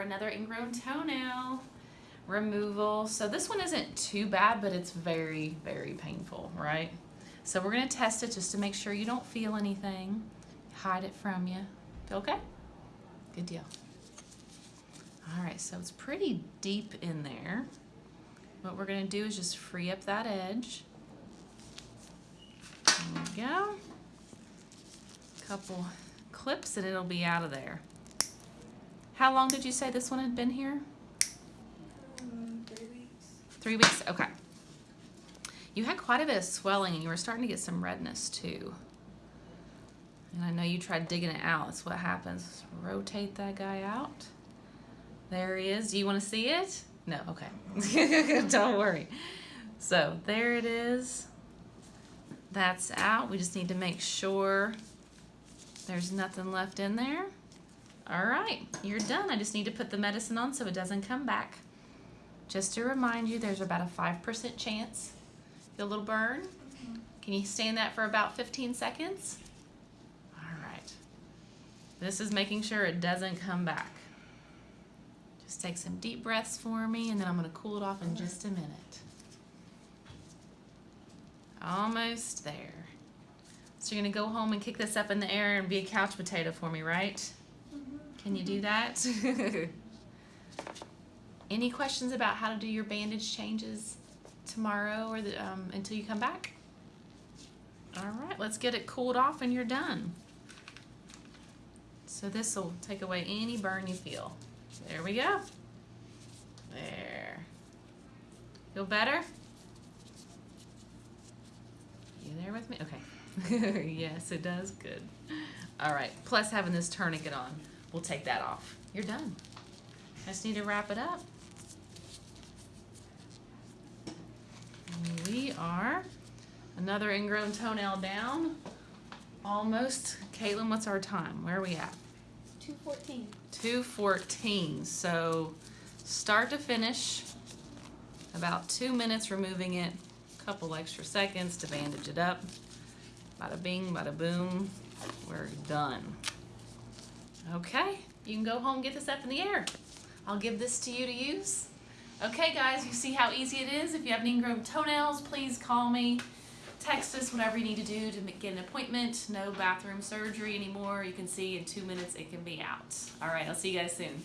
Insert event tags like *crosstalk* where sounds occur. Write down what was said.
another ingrown toenail removal. So this one isn't too bad, but it's very, very painful, right? So we're gonna test it just to make sure you don't feel anything. Hide it from you. Feel okay? Good deal. All right, so it's pretty deep in there. What we're gonna do is just free up that edge. There we go. Couple clips and it'll be out of there. How long did you say this one had been here? Um, three weeks. Three weeks? Okay. You had quite a bit of swelling and you were starting to get some redness too. And I know you tried digging it out. That's what happens. Rotate that guy out. There he is. Do you want to see it? No, okay. *laughs* Don't worry. So there it is. That's out. We just need to make sure there's nothing left in there. All right, you're done. I just need to put the medicine on so it doesn't come back. Just to remind you, there's about a 5% chance. Feel a little burn? Mm-hmm. Can you stand that for about 15 seconds? All right. This is making sure it doesn't come back. Just take some deep breaths for me and then I'm gonna cool it off in just a minute. Almost there. So you're gonna go home and kick this up in the air and be a couch potato for me, right? Can you do that? *laughs* Any questions about how to do your bandage changes tomorrow or the, um, until you come back? All right, let's get it cooled off and you're done. So this will take away any burn you feel. There we go. There. Feel better? You there with me? Okay. *laughs* yes, it does. Good. All right. Plus having this tourniquet on, we'll take that off. You're done. I just need to wrap it up. We are another ingrown toenail down. Almost. Caitlin, what's our time? Where are we at? 214. 214. So start to finish, about two minutes removing it, a couple extra seconds to bandage it up. Bada bing, bada boom, we're done. Okay, you can go home get this up in the air. I'll give this to you to use. Okay guys, you see how easy it is? If you have ingrown toenails, please call me. Text us whatever you need to do to get an appointment. No bathroom surgery anymore. You can see in two minutes it can be out. All right, I'll see you guys soon.